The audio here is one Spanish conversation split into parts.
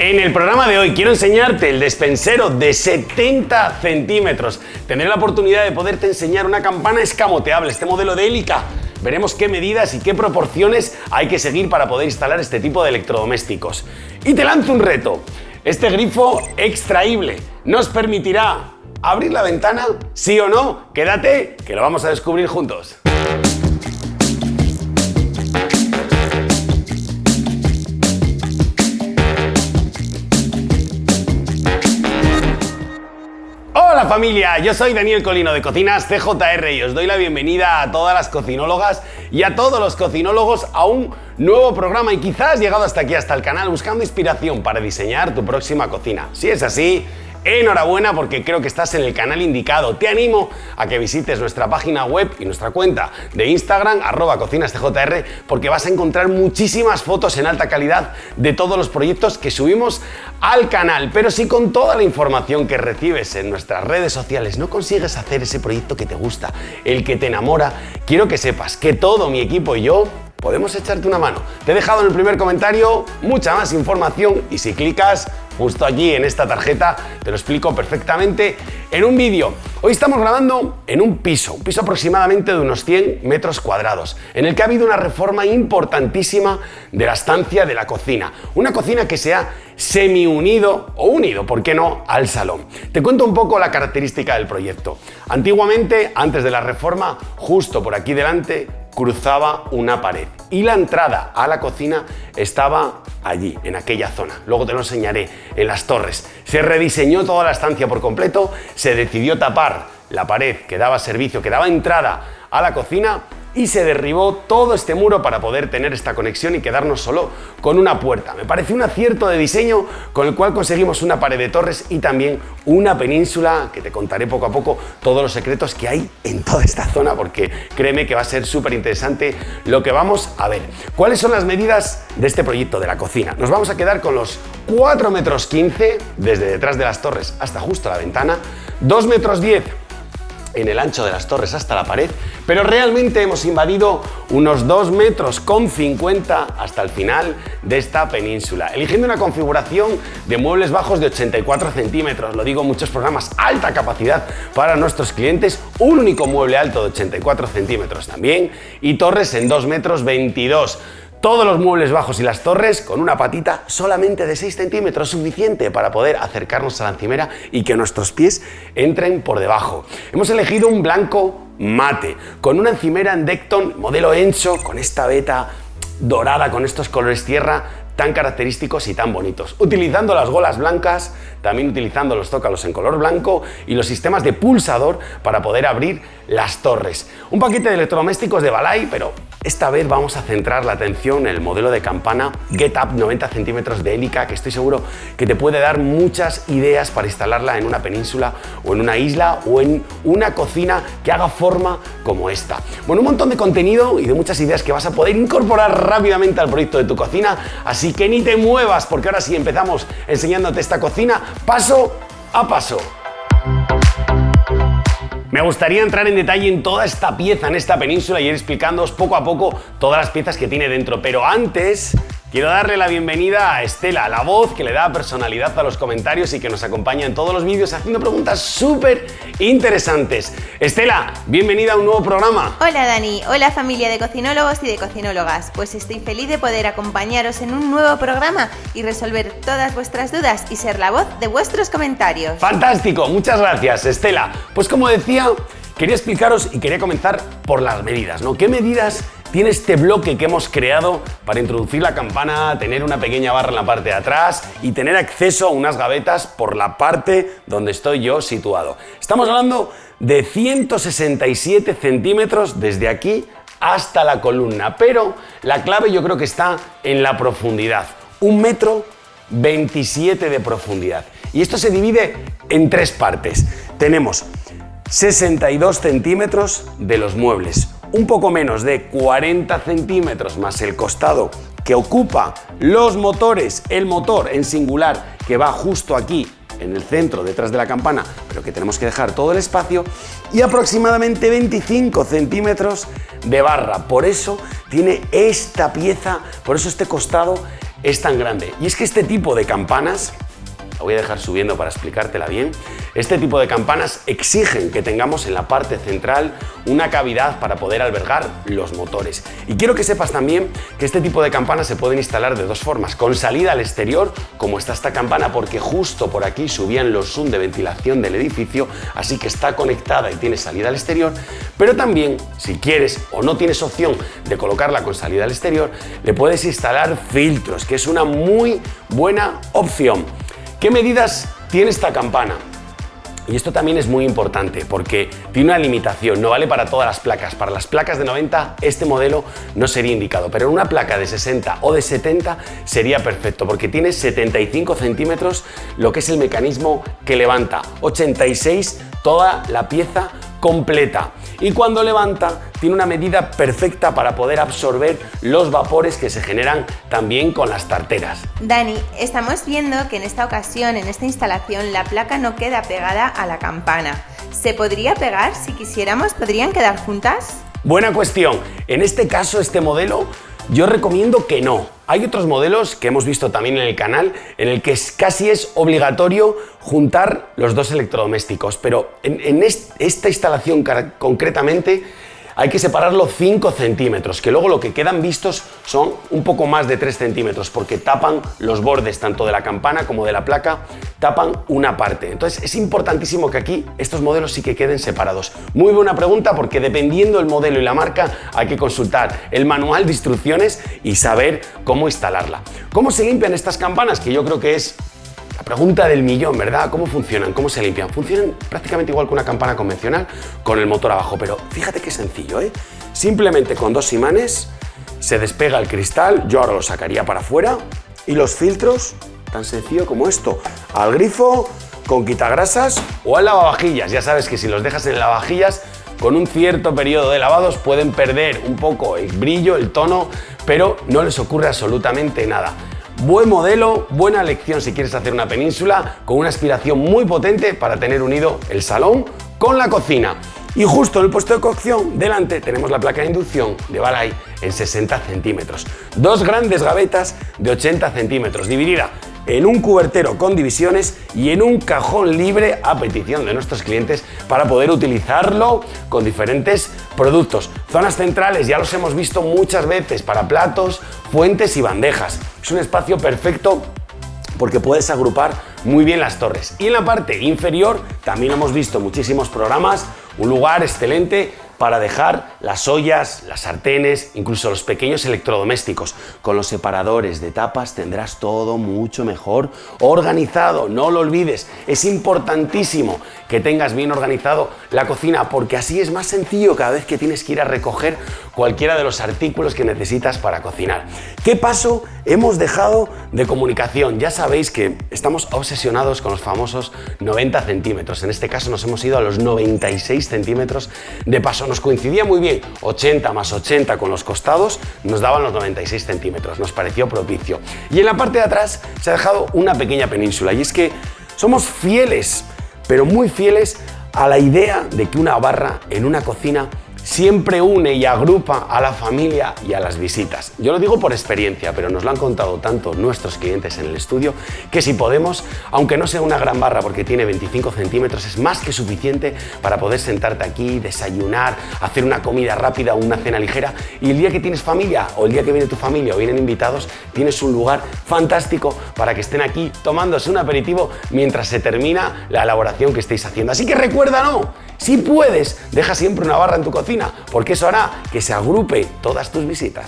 En el programa de hoy quiero enseñarte el despensero de 70 centímetros. Tendré la oportunidad de poderte enseñar una campana escamoteable, este modelo de Helica. Veremos qué medidas y qué proporciones hay que seguir para poder instalar este tipo de electrodomésticos. Y te lanzo un reto. Este grifo extraíble nos permitirá abrir la ventana, sí o no. Quédate, que lo vamos a descubrir juntos. Hola familia, yo soy Daniel Colino de Cocinas CJR y os doy la bienvenida a todas las cocinólogas y a todos los cocinólogos a un nuevo programa y quizás has llegado hasta aquí, hasta el canal, buscando inspiración para diseñar tu próxima cocina. Si es así, Enhorabuena porque creo que estás en el canal indicado. Te animo a que visites nuestra página web y nuestra cuenta de Instagram, arroba cocinascjr, porque vas a encontrar muchísimas fotos en alta calidad de todos los proyectos que subimos al canal. Pero si con toda la información que recibes en nuestras redes sociales no consigues hacer ese proyecto que te gusta, el que te enamora, quiero que sepas que todo mi equipo y yo podemos echarte una mano. Te he dejado en el primer comentario mucha más información y si clicas justo allí en esta tarjeta te lo explico perfectamente en un vídeo. Hoy estamos grabando en un piso, un piso aproximadamente de unos 100 metros cuadrados, en el que ha habido una reforma importantísima de la estancia de la cocina. Una cocina que se ha semi-unido o unido, ¿por qué no?, al salón. Te cuento un poco la característica del proyecto. Antiguamente, antes de la reforma, justo por aquí delante, cruzaba una pared y la entrada a la cocina estaba allí, en aquella zona. Luego te lo enseñaré en las torres. Se rediseñó toda la estancia por completo, se decidió tapar la pared que daba servicio, que daba entrada a la cocina y se derribó todo este muro para poder tener esta conexión y quedarnos solo con una puerta. Me pareció un acierto de diseño con el cual conseguimos una pared de torres y también una península que te contaré poco a poco todos los secretos que hay en toda esta zona porque créeme que va a ser súper interesante lo que vamos a ver. ¿Cuáles son las medidas de este proyecto de la cocina? Nos vamos a quedar con los 4 metros 15 desde detrás de las torres hasta justo la ventana, 2 metros 10 en el ancho de las torres hasta la pared, pero realmente hemos invadido unos 2 metros con 50 hasta el final de esta península, eligiendo una configuración de muebles bajos de 84 centímetros, lo digo en muchos programas, alta capacidad para nuestros clientes, un único mueble alto de 84 centímetros también y torres en 2 metros 22 todos los muebles bajos y las torres con una patita solamente de 6 centímetros, suficiente para poder acercarnos a la encimera y que nuestros pies entren por debajo. Hemos elegido un blanco mate, con una encimera en Decton modelo Encho, con esta veta dorada, con estos colores tierra, tan característicos y tan bonitos. Utilizando las golas blancas, también utilizando los zócalos en color blanco y los sistemas de pulsador para poder abrir las torres. Un paquete de electrodomésticos de Balay, pero esta vez vamos a centrar la atención en el modelo de campana Get Up 90 centímetros de hélica que estoy seguro que te puede dar muchas ideas para instalarla en una península o en una isla o en una cocina que haga forma como esta. Bueno, un montón de contenido y de muchas ideas que vas a poder incorporar rápidamente al proyecto de tu cocina, así que ni te muevas porque ahora sí empezamos enseñándote esta cocina paso a paso. Me gustaría entrar en detalle en toda esta pieza, en esta península y ir explicándoos poco a poco todas las piezas que tiene dentro. Pero antes Quiero darle la bienvenida a Estela, la voz que le da personalidad a los comentarios y que nos acompaña en todos los vídeos haciendo preguntas súper interesantes. Estela, bienvenida a un nuevo programa. Hola Dani, hola familia de cocinólogos y de cocinólogas. Pues estoy feliz de poder acompañaros en un nuevo programa y resolver todas vuestras dudas y ser la voz de vuestros comentarios. Fantástico, muchas gracias Estela. Pues como decía, quería explicaros y quería comenzar por las medidas, ¿no? ¿Qué medidas tiene este bloque que hemos creado para introducir la campana, tener una pequeña barra en la parte de atrás y tener acceso a unas gavetas por la parte donde estoy yo situado. Estamos hablando de 167 centímetros desde aquí hasta la columna, pero la clave yo creo que está en la profundidad. Un metro 27 de profundidad. Y esto se divide en tres partes. Tenemos 62 centímetros de los muebles, un poco menos de 40 centímetros más el costado que ocupa los motores, el motor en singular que va justo aquí en el centro, detrás de la campana, pero que tenemos que dejar todo el espacio, y aproximadamente 25 centímetros de barra. Por eso tiene esta pieza, por eso este costado es tan grande. Y es que este tipo de campanas la voy a dejar subiendo para explicártela bien. Este tipo de campanas exigen que tengamos en la parte central una cavidad para poder albergar los motores. Y quiero que sepas también que este tipo de campanas se pueden instalar de dos formas, con salida al exterior, como está esta campana, porque justo por aquí subían los zoom de ventilación del edificio, así que está conectada y tiene salida al exterior, pero también, si quieres o no tienes opción de colocarla con salida al exterior, le puedes instalar filtros, que es una muy buena opción. ¿Qué medidas tiene esta campana? Y esto también es muy importante porque tiene una limitación, no vale para todas las placas. Para las placas de 90 este modelo no sería indicado, pero en una placa de 60 o de 70 sería perfecto porque tiene 75 centímetros lo que es el mecanismo que levanta, 86 toda la pieza completa y cuando levanta tiene una medida perfecta para poder absorber los vapores que se generan también con las tarteras. Dani, estamos viendo que en esta ocasión, en esta instalación, la placa no queda pegada a la campana. ¿Se podría pegar si quisiéramos? ¿Podrían quedar juntas? Buena cuestión. En este caso, este modelo yo recomiendo que no. Hay otros modelos que hemos visto también en el canal en el que casi es obligatorio juntar los dos electrodomésticos, pero en, esta instalación concretamente hay que separarlo 5 centímetros, que luego lo que quedan vistos son un poco más de 3 centímetros, porque tapan los bordes tanto de la campana como de la placa, tapan una parte. Entonces es importantísimo que aquí estos modelos sí que queden separados. Muy buena pregunta porque dependiendo del modelo y la marca hay que consultar el manual de instrucciones y saber cómo instalarla. ¿Cómo se limpian estas campanas? Que yo creo que es pregunta del millón, ¿verdad? ¿Cómo funcionan? ¿Cómo se limpian? Funcionan prácticamente igual que una campana convencional con el motor abajo, pero fíjate qué sencillo, ¿eh? Simplemente con dos imanes se despega el cristal, yo ahora lo sacaría para afuera, y los filtros, tan sencillo como esto, al grifo, con quitagrasas o al lavavajillas. Ya sabes que si los dejas en lavavajillas, con un cierto periodo de lavados pueden perder un poco el brillo, el tono, pero no les ocurre absolutamente nada. Buen modelo, buena elección si quieres hacer una península con una aspiración muy potente para tener unido el salón con la cocina. Y justo en el puesto de cocción, delante, tenemos la placa de inducción de Balay en 60 centímetros. Dos grandes gavetas de 80 centímetros, dividida en un cubertero con divisiones y en un cajón libre a petición de nuestros clientes para poder utilizarlo con diferentes productos. Zonas centrales ya los hemos visto muchas veces para platos, fuentes y bandejas. Es un espacio perfecto porque puedes agrupar muy bien las torres. Y en la parte inferior también hemos visto muchísimos programas, un lugar excelente para dejar las ollas, las sartenes, incluso los pequeños electrodomésticos. Con los separadores de tapas tendrás todo mucho mejor organizado, no lo olvides. Es importantísimo que tengas bien organizado la cocina porque así es más sencillo cada vez que tienes que ir a recoger cualquiera de los artículos que necesitas para cocinar. ¿Qué paso hemos dejado de comunicación? Ya sabéis que estamos obsesionados con los famosos 90 centímetros. En este caso nos hemos ido a los 96 centímetros de paso nos coincidía muy bien, 80 más 80 con los costados nos daban los 96 centímetros, nos pareció propicio. Y en la parte de atrás se ha dejado una pequeña península y es que somos fieles, pero muy fieles a la idea de que una barra en una cocina siempre une y agrupa a la familia y a las visitas. Yo lo digo por experiencia, pero nos lo han contado tanto nuestros clientes en el estudio que si podemos, aunque no sea una gran barra porque tiene 25 centímetros, es más que suficiente para poder sentarte aquí, desayunar, hacer una comida rápida o una cena ligera y el día que tienes familia o el día que viene tu familia o vienen invitados, tienes un lugar fantástico para que estén aquí tomándose un aperitivo mientras se termina la elaboración que estéis haciendo. Así que recuerda, no, si puedes, deja siempre una barra en tu cocina, porque eso hará que se agrupe todas tus visitas.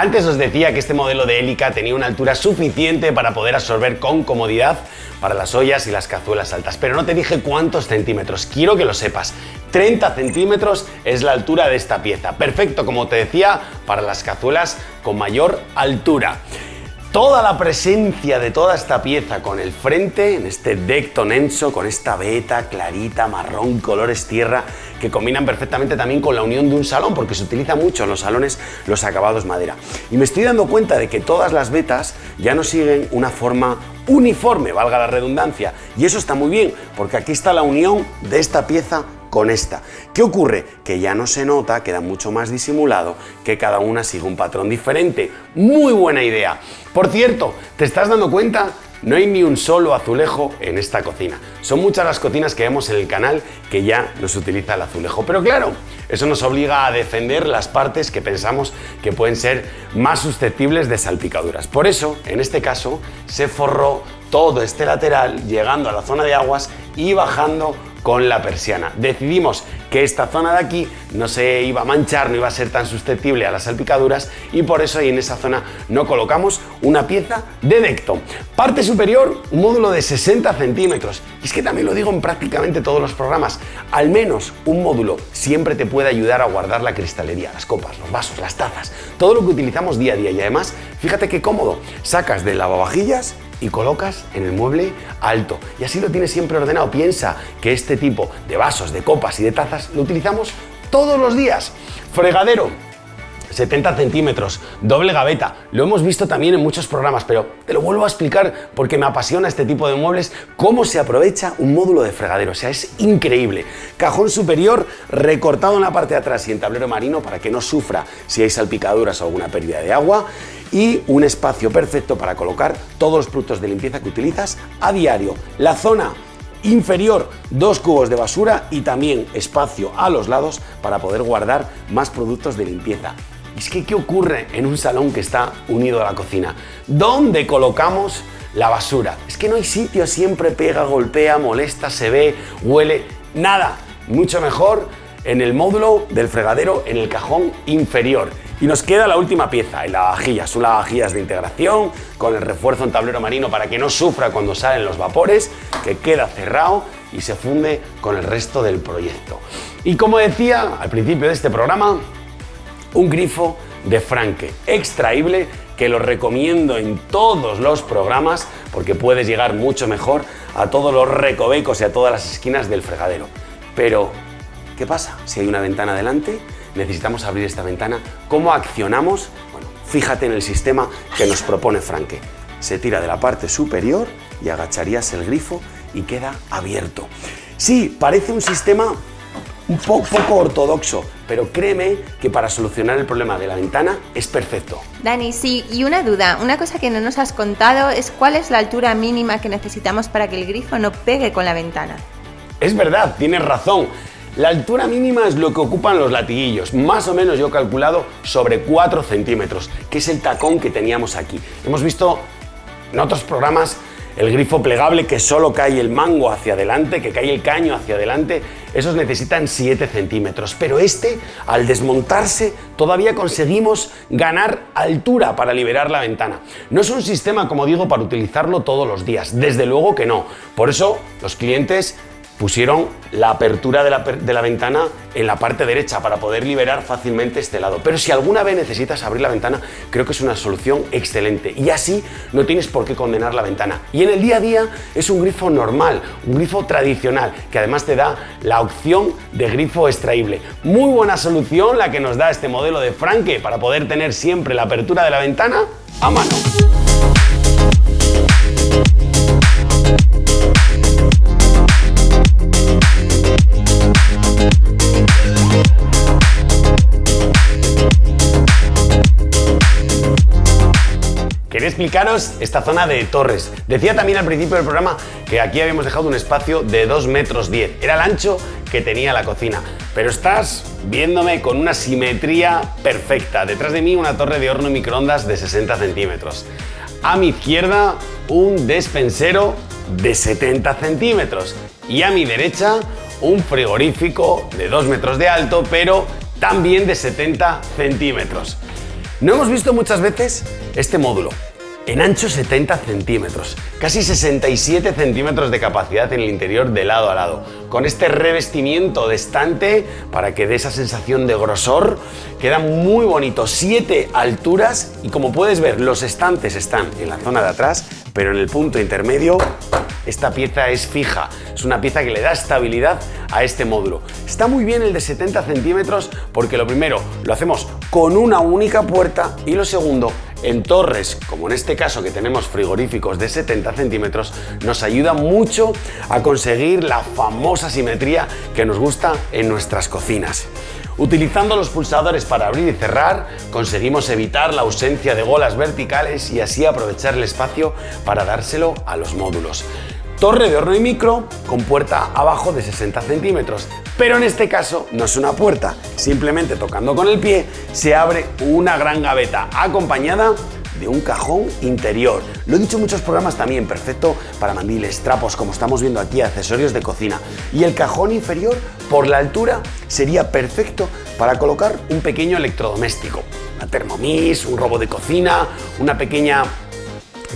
Antes os decía que este modelo de hélica tenía una altura suficiente para poder absorber con comodidad para las ollas y las cazuelas altas, pero no te dije cuántos centímetros, quiero que lo sepas. 30 centímetros es la altura de esta pieza, perfecto como te decía para las cazuelas con mayor altura. Toda la presencia de toda esta pieza con el frente, en este deck tonenso, con esta veta clarita, marrón, colores tierra, que combinan perfectamente también con la unión de un salón, porque se utiliza mucho en los salones los acabados madera. Y me estoy dando cuenta de que todas las vetas ya no siguen una forma uniforme, valga la redundancia, y eso está muy bien, porque aquí está la unión de esta pieza con esta. ¿Qué ocurre? Que ya no se nota, queda mucho más disimulado, que cada una sigue un patrón diferente. Muy buena idea. Por cierto, ¿te estás dando cuenta? No hay ni un solo azulejo en esta cocina. Son muchas las cocinas que vemos en el canal que ya no se utiliza el azulejo. Pero claro, eso nos obliga a defender las partes que pensamos que pueden ser más susceptibles de salpicaduras. Por eso, en este caso, se forró todo este lateral llegando a la zona de aguas y bajando con la persiana. Decidimos que esta zona de aquí no se iba a manchar, no iba a ser tan susceptible a las salpicaduras y por eso ahí en esa zona no colocamos una pieza de decto. Parte superior, un módulo de 60 centímetros. Y es que también lo digo en prácticamente todos los programas, al menos un módulo siempre te puede ayudar a guardar la cristalería, las copas, los vasos, las tazas, todo lo que utilizamos día a día y además, fíjate qué cómodo, sacas del lavavajillas y colocas en el mueble alto. Y así lo tienes siempre ordenado. Piensa que este tipo de vasos, de copas y de tazas lo utilizamos todos los días. Fregadero, 70 centímetros, doble gaveta. Lo hemos visto también en muchos programas, pero te lo vuelvo a explicar porque me apasiona este tipo de muebles, cómo se aprovecha un módulo de fregadero. O sea, es increíble. Cajón superior recortado en la parte de atrás y en tablero marino para que no sufra si hay salpicaduras o alguna pérdida de agua y un espacio perfecto para colocar todos los productos de limpieza que utilizas a diario. La zona inferior, dos cubos de basura y también espacio a los lados para poder guardar más productos de limpieza. Es que, ¿qué ocurre en un salón que está unido a la cocina? ¿Dónde colocamos la basura? Es que no hay sitio, siempre pega, golpea, molesta, se ve, huele, nada. Mucho mejor en el módulo del fregadero en el cajón inferior. Y nos queda la última pieza, el lavavajillas. Un lavavajillas de integración con el refuerzo en tablero marino para que no sufra cuando salen los vapores, que queda cerrado y se funde con el resto del proyecto. Y como decía al principio de este programa, un grifo de Franke extraíble que lo recomiendo en todos los programas porque puedes llegar mucho mejor a todos los recovecos y a todas las esquinas del fregadero. Pero, ¿qué pasa si hay una ventana delante? necesitamos abrir esta ventana. ¿Cómo accionamos? Bueno, fíjate en el sistema que nos propone Franke. Se tira de la parte superior y agacharías el grifo y queda abierto. Sí, parece un sistema un poco, ortodoxo, pero créeme que para solucionar el problema de la ventana es perfecto. Dani, sí, y una duda, una cosa que no nos has contado es cuál es la altura mínima que necesitamos para que el grifo no pegue con la ventana. Es verdad, tienes razón. La altura mínima es lo que ocupan los latiguillos, más o menos yo he calculado sobre 4 centímetros, que es el tacón que teníamos aquí. Hemos visto en otros programas el grifo plegable que solo cae el mango hacia adelante, que cae el caño hacia adelante, esos necesitan 7 centímetros, pero este, al desmontarse, todavía conseguimos ganar altura para liberar la ventana. No es un sistema, como digo, para utilizarlo todos los días, desde luego que no. Por eso los clientes pusieron la apertura de la, ventana en la parte derecha para poder liberar fácilmente este lado. Pero si alguna vez necesitas abrir la ventana, creo que es una solución excelente. Y así no tienes por qué condenar la ventana. Y en el día a día es un grifo normal, un grifo tradicional, que además te da la opción de grifo extraíble. Muy buena solución la que nos da este modelo de Franke para poder tener siempre la apertura de la ventana a mano. Explicaros esta zona de torres. Decía también al principio del programa que aquí habíamos dejado un espacio de 2 metros 10. Era el ancho que tenía la cocina. Pero estás viéndome con una simetría perfecta. Detrás de mí una torre de horno y microondas de 60 centímetros. A mi izquierda un despensero de 70 centímetros. Y a mi derecha un frigorífico de 2 metros de alto, pero también de 70 centímetros. No hemos visto muchas veces este módulo, En ancho 70 centímetros, casi 67 centímetros de capacidad en el interior de lado a lado, con este revestimiento de estante para que dé esa sensación de grosor, queda muy bonito, 7 alturas y como puedes ver los estantes están en la zona de atrás, pero en el punto intermedio esta pieza es fija, es una pieza que le da estabilidad a este módulo. Está muy bien el de 70 centímetros porque lo primero, lo hacemos con una única puerta y lo segundo, en torres, como en este caso que tenemos frigoríficos de 70 centímetros, nos ayuda mucho a conseguir la famosa simetría que nos gusta en nuestras cocinas. Utilizando los pulsadores para abrir y cerrar, conseguimos evitar la ausencia de golas verticales y así aprovechar el espacio para dárselo a los módulos. Torre de horno y micro con puerta abajo de 60 centímetros, pero en este caso no es una puerta, simplemente tocando con el pie se abre una gran gaveta acompañada de un cajón interior. Lo he dicho en muchos programas también, perfecto para mandiles, trapos, como estamos viendo aquí, accesorios de cocina. Y el cajón inferior, por la altura, sería perfecto para colocar un pequeño electrodoméstico. Una Thermomix, un robo de cocina, una pequeña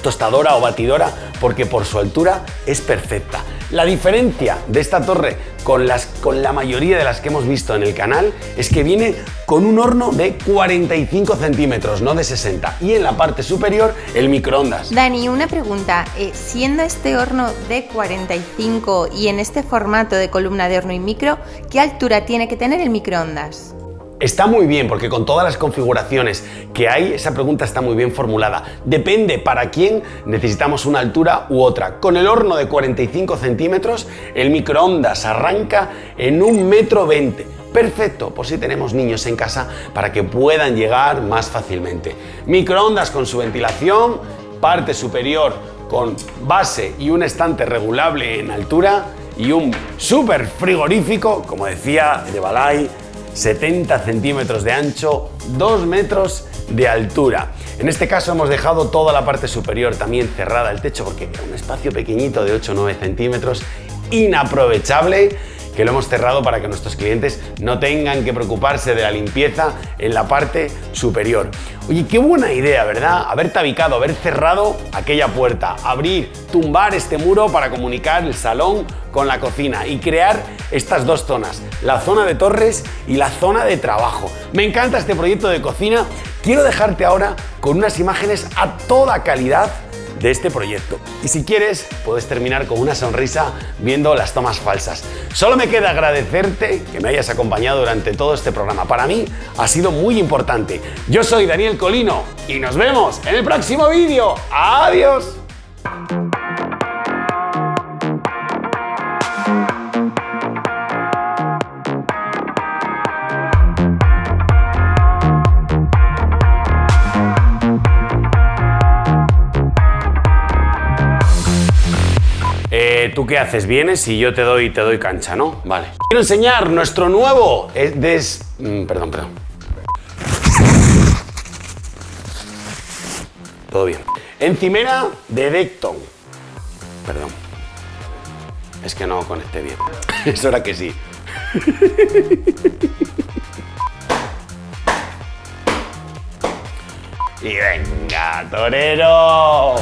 tostadora o batidora porque por su altura es perfecta. La diferencia de esta torre con, las, con la mayoría de las que hemos visto en el canal es que viene con un horno de 45 centímetros, no de 60. Y en la parte superior el microondas. Dani, una pregunta. Eh, siendo este horno de 45 y en este formato de columna de horno y micro, ¿qué altura tiene que tener el microondas? Está muy bien porque con todas las configuraciones que hay, esa pregunta está muy bien formulada. Depende para quién necesitamos una altura u otra. Con el horno de 45 centímetros, el microondas arranca en un metro veinte. Perfecto, por si tenemos niños en casa para que puedan llegar más fácilmente. Microondas con su ventilación, parte superior con base y un estante regulable en altura y un súper frigorífico, como decía de Balay, 70 centímetros de ancho, 2 metros de altura. En este caso hemos dejado toda la parte superior también cerrada el techo porque era un espacio pequeñito de 8 o 9 centímetros, inaprovechable que lo hemos cerrado para que nuestros clientes no tengan que preocuparse de la limpieza en la parte superior. Oye, qué buena idea, ¿verdad? Haber tabicado, haber cerrado aquella puerta, abrir, tumbar este muro para comunicar el salón con la cocina y crear estas dos zonas, la zona de torres y la zona de trabajo. Me encanta este proyecto de cocina. Quiero dejarte ahora con unas imágenes a toda calidad de este proyecto. Y si quieres, puedes terminar con una sonrisa viendo las tomas falsas. Solo me queda agradecerte que me hayas acompañado durante todo este programa. Para mí ha sido muy importante. Yo soy Daniel Colino y nos vemos en el próximo vídeo. ¡Adiós! ¿Tú qué haces? Vienes y yo te doy, te doy cancha, ¿no? Vale. Quiero enseñar nuestro nuevo... Eh, des... Mm, perdón, perdón. Todo bien. Encimera de Decton. Perdón. Es que no conecté bien. es hora que sí. y venga, torero.